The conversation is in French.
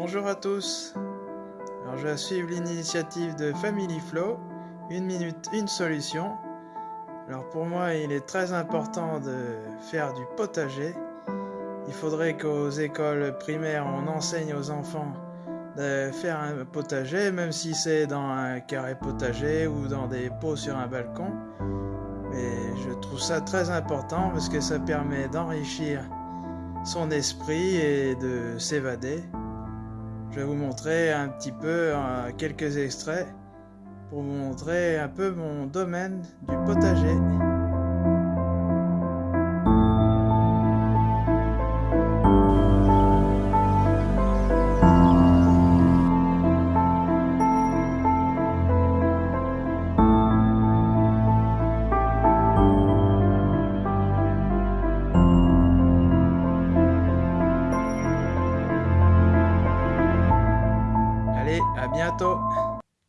Bonjour à tous. Je vais suivre l'initiative de Family Flow, une minute, une solution. Alors pour moi, il est très important de faire du potager. Il faudrait qu'aux écoles primaires, on enseigne aux enfants de faire un potager, même si c'est dans un carré potager ou dans des pots sur un balcon. Mais je trouve ça très important parce que ça permet d'enrichir son esprit et de s'évader. Je vais vous montrer un petit peu euh, quelques extraits pour vous montrer un peu mon domaine du potager. Allez, à bientôt